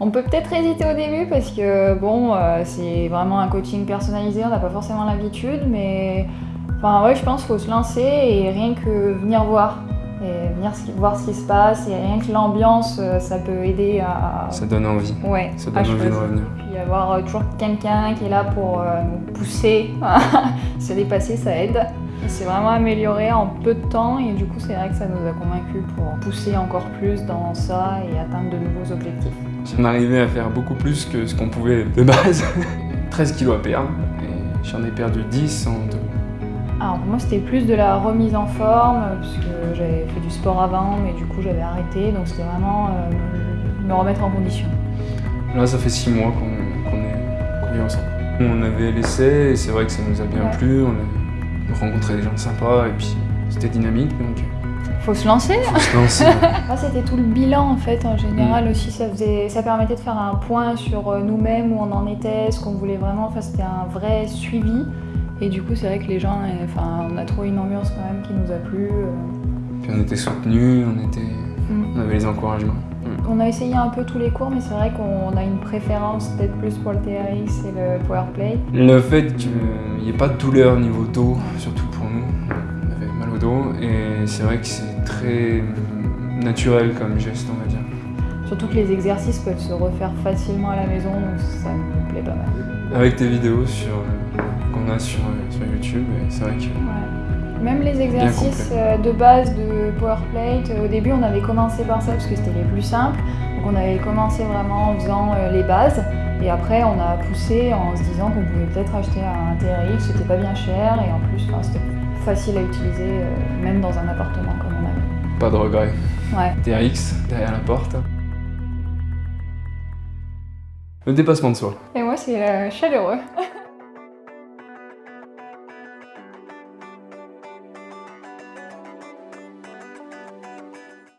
On peut peut-être hésiter au début parce que bon, euh, c'est vraiment un coaching personnalisé, on n'a pas forcément l'habitude, mais enfin ouais, je pense qu'il faut se lancer et rien que venir voir et venir voir ce qui se passe et rien que l'ambiance, euh, ça peut aider à. Ça donne envie. Ouais. Ça donne envie de revenir. Puis avoir euh, toujours quelqu'un qui est là pour nous pousser, se dépasser, ça aide. C'est vraiment amélioré en peu de temps et du coup c'est vrai que ça nous a convaincus pour pousser encore plus dans ça et atteindre de nouveaux objectifs. J'en arrivais à faire beaucoup plus que ce qu'on pouvait de base. 13 kilos à perdre et j'en ai perdu 10 en deux. Alors pour moi c'était plus de la remise en forme parce que j'avais fait du sport avant mais du coup j'avais arrêté donc c'était vraiment euh, me remettre en condition. Là ça fait 6 mois qu'on est, vit ensemble. On avait laissé et c'est vrai que ça nous a bien plu rencontrer des gens sympas et puis c'était dynamique donc. Faut se lancer Faut se lancer. c'était tout le bilan en fait en général mm. aussi, ça, faisait, ça permettait de faire un point sur euh, nous-mêmes, où on en était, ce qu'on voulait vraiment, enfin c'était un vrai suivi. Et du coup c'est vrai que les gens, euh, enfin on a trouvé une ambiance quand même qui nous a plu. Euh. Puis on était soutenus, on, était, mm. on avait les encouragements. On a essayé un peu tous les cours, mais c'est vrai qu'on a une préférence peut-être plus pour le TRX et le Powerplay. Le fait qu'il n'y ait pas de douleur au niveau dos, surtout pour nous, et c'est vrai que c'est très naturel comme geste, on va dire. Surtout que les exercices peuvent se refaire facilement à la maison, donc ça me plaît pas mal. Avec tes vidéos qu'on a sur, sur YouTube, c'est vrai que... Même les exercices euh, de base de Powerplate, euh, au début on avait commencé par ça parce que c'était les plus simples. Donc on avait commencé vraiment en faisant euh, les bases et après on a poussé en se disant qu'on pouvait peut-être acheter un TRX, c'était pas bien cher et en plus c'était facile à utiliser même dans un appartement comme on avait. Pas de regret. Ouais. TRX derrière la porte. Le dépassement de soi. Et moi c'est chaleureux.